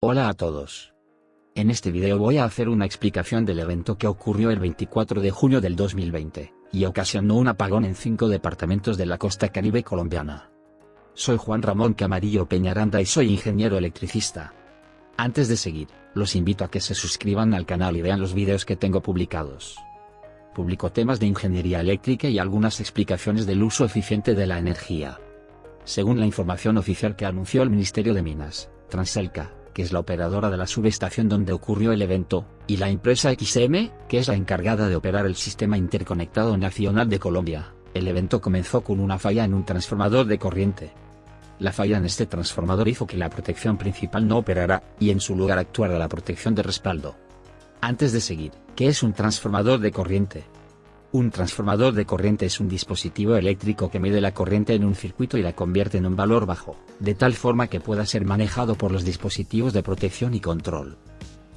Hola a todos. En este video voy a hacer una explicación del evento que ocurrió el 24 de junio del 2020, y ocasionó un apagón en cinco departamentos de la costa caribe colombiana. Soy Juan Ramón Camarillo Peñaranda y soy ingeniero electricista. Antes de seguir, los invito a que se suscriban al canal y vean los videos que tengo publicados. Publico temas de ingeniería eléctrica y algunas explicaciones del uso eficiente de la energía. Según la información oficial que anunció el Ministerio de Minas, Transelca, que es la operadora de la subestación donde ocurrió el evento, y la empresa XM, que es la encargada de operar el Sistema Interconectado Nacional de Colombia, el evento comenzó con una falla en un transformador de corriente. La falla en este transformador hizo que la protección principal no operara, y en su lugar actuara la protección de respaldo. Antes de seguir, ¿qué es un transformador de corriente? Un transformador de corriente es un dispositivo eléctrico que mide la corriente en un circuito y la convierte en un valor bajo, de tal forma que pueda ser manejado por los dispositivos de protección y control.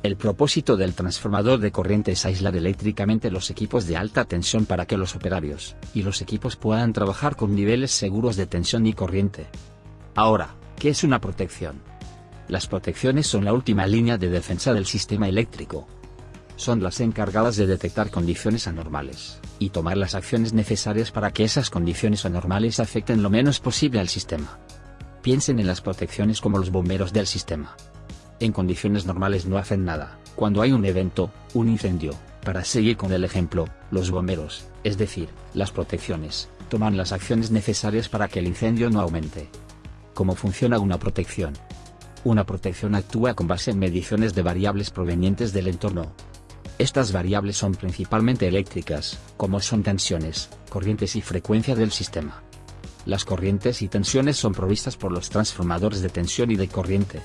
El propósito del transformador de corriente es aislar eléctricamente los equipos de alta tensión para que los operarios y los equipos puedan trabajar con niveles seguros de tensión y corriente. Ahora, ¿qué es una protección? Las protecciones son la última línea de defensa del sistema eléctrico, son las encargadas de detectar condiciones anormales, y tomar las acciones necesarias para que esas condiciones anormales afecten lo menos posible al sistema. Piensen en las protecciones como los bomberos del sistema. En condiciones normales no hacen nada, cuando hay un evento, un incendio, para seguir con el ejemplo, los bomberos, es decir, las protecciones, toman las acciones necesarias para que el incendio no aumente. ¿Cómo funciona una protección? Una protección actúa con base en mediciones de variables provenientes del entorno, estas variables son principalmente eléctricas, como son tensiones, corrientes y frecuencia del sistema. Las corrientes y tensiones son provistas por los transformadores de tensión y de corriente.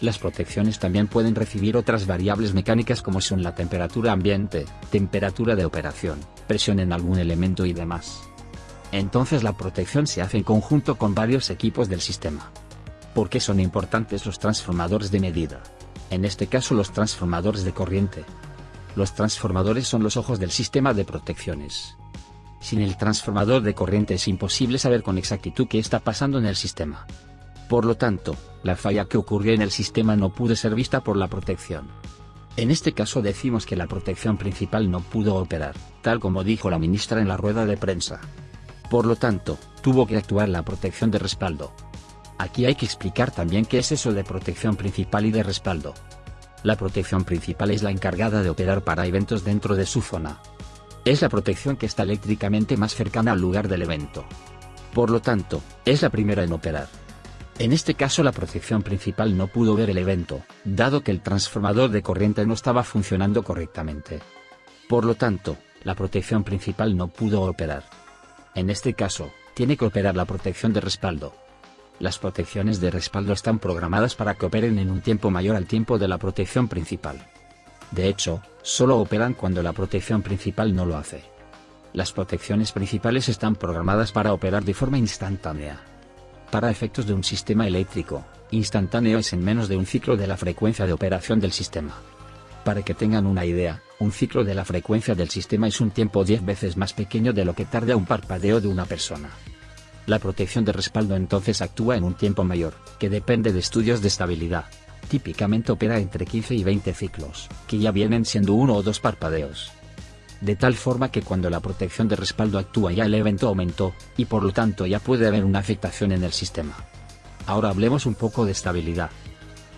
Las protecciones también pueden recibir otras variables mecánicas como son la temperatura ambiente, temperatura de operación, presión en algún elemento y demás. Entonces la protección se hace en conjunto con varios equipos del sistema. ¿Por qué son importantes los transformadores de medida? En este caso los transformadores de corriente, los transformadores son los ojos del sistema de protecciones. Sin el transformador de corriente es imposible saber con exactitud qué está pasando en el sistema. Por lo tanto, la falla que ocurrió en el sistema no pudo ser vista por la protección. En este caso decimos que la protección principal no pudo operar, tal como dijo la ministra en la rueda de prensa. Por lo tanto, tuvo que actuar la protección de respaldo. Aquí hay que explicar también qué es eso de protección principal y de respaldo. La protección principal es la encargada de operar para eventos dentro de su zona. Es la protección que está eléctricamente más cercana al lugar del evento. Por lo tanto, es la primera en operar. En este caso la protección principal no pudo ver el evento, dado que el transformador de corriente no estaba funcionando correctamente. Por lo tanto, la protección principal no pudo operar. En este caso, tiene que operar la protección de respaldo, las protecciones de respaldo están programadas para que operen en un tiempo mayor al tiempo de la protección principal. De hecho, solo operan cuando la protección principal no lo hace. Las protecciones principales están programadas para operar de forma instantánea. Para efectos de un sistema eléctrico, instantáneo es en menos de un ciclo de la frecuencia de operación del sistema. Para que tengan una idea, un ciclo de la frecuencia del sistema es un tiempo 10 veces más pequeño de lo que tarda un parpadeo de una persona. La protección de respaldo entonces actúa en un tiempo mayor, que depende de estudios de estabilidad. Típicamente opera entre 15 y 20 ciclos, que ya vienen siendo uno o dos parpadeos. De tal forma que cuando la protección de respaldo actúa ya el evento aumentó, y por lo tanto ya puede haber una afectación en el sistema. Ahora hablemos un poco de estabilidad.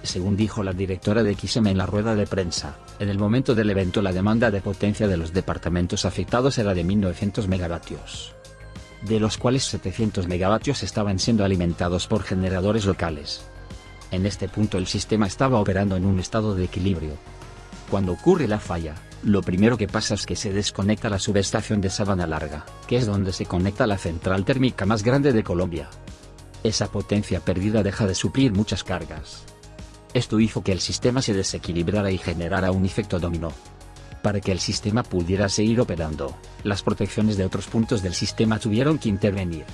Según dijo la directora de XM en la rueda de prensa, en el momento del evento la demanda de potencia de los departamentos afectados era de 1900 megavatios de los cuales 700 megavatios estaban siendo alimentados por generadores locales. En este punto el sistema estaba operando en un estado de equilibrio. Cuando ocurre la falla, lo primero que pasa es que se desconecta la subestación de Sabana Larga, que es donde se conecta la central térmica más grande de Colombia. Esa potencia perdida deja de suplir muchas cargas. Esto hizo que el sistema se desequilibrara y generara un efecto dominó, para que el sistema pudiera seguir operando, las protecciones de otros puntos del sistema tuvieron que intervenir.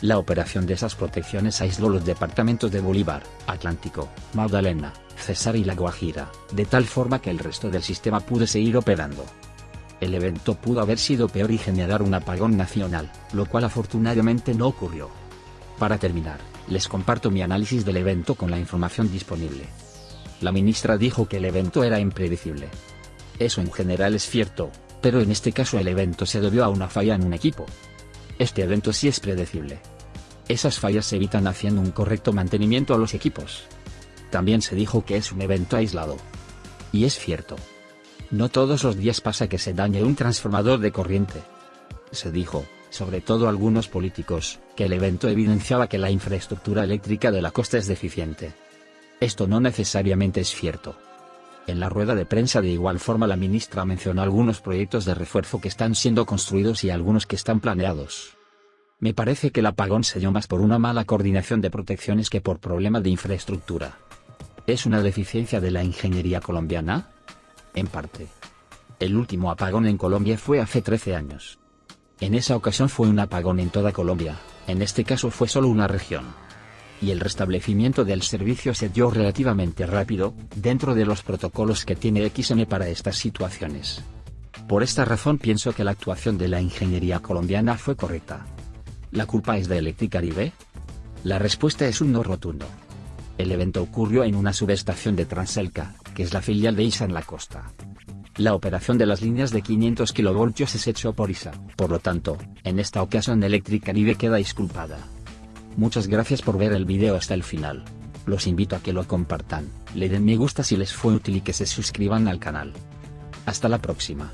La operación de esas protecciones aisló los departamentos de Bolívar, Atlántico, Magdalena, Cesar y La Guajira, de tal forma que el resto del sistema pudo seguir operando. El evento pudo haber sido peor y generar un apagón nacional, lo cual afortunadamente no ocurrió. Para terminar, les comparto mi análisis del evento con la información disponible. La ministra dijo que el evento era impredecible. Eso en general es cierto, pero en este caso el evento se debió a una falla en un equipo. Este evento sí es predecible. Esas fallas se evitan haciendo un correcto mantenimiento a los equipos. También se dijo que es un evento aislado. Y es cierto. No todos los días pasa que se dañe un transformador de corriente. Se dijo, sobre todo algunos políticos, que el evento evidenciaba que la infraestructura eléctrica de la costa es deficiente. Esto no necesariamente es cierto. En la rueda de prensa de igual forma la ministra mencionó algunos proyectos de refuerzo que están siendo construidos y algunos que están planeados. Me parece que el apagón se dio más por una mala coordinación de protecciones que por problema de infraestructura. ¿Es una deficiencia de la ingeniería colombiana? En parte. El último apagón en Colombia fue hace 13 años. En esa ocasión fue un apagón en toda Colombia, en este caso fue solo una región. Y el restablecimiento del servicio se dio relativamente rápido, dentro de los protocolos que tiene XM para estas situaciones. Por esta razón pienso que la actuación de la ingeniería colombiana fue correcta. ¿La culpa es de Electricaribe? La respuesta es un no rotundo. El evento ocurrió en una subestación de Transelca, que es la filial de ISA en la costa. La operación de las líneas de 500 kV es hecho por ISA, por lo tanto, en esta ocasión Electric Caribe queda disculpada. Muchas gracias por ver el video hasta el final. Los invito a que lo compartan, le den me gusta si les fue útil y que se suscriban al canal. Hasta la próxima.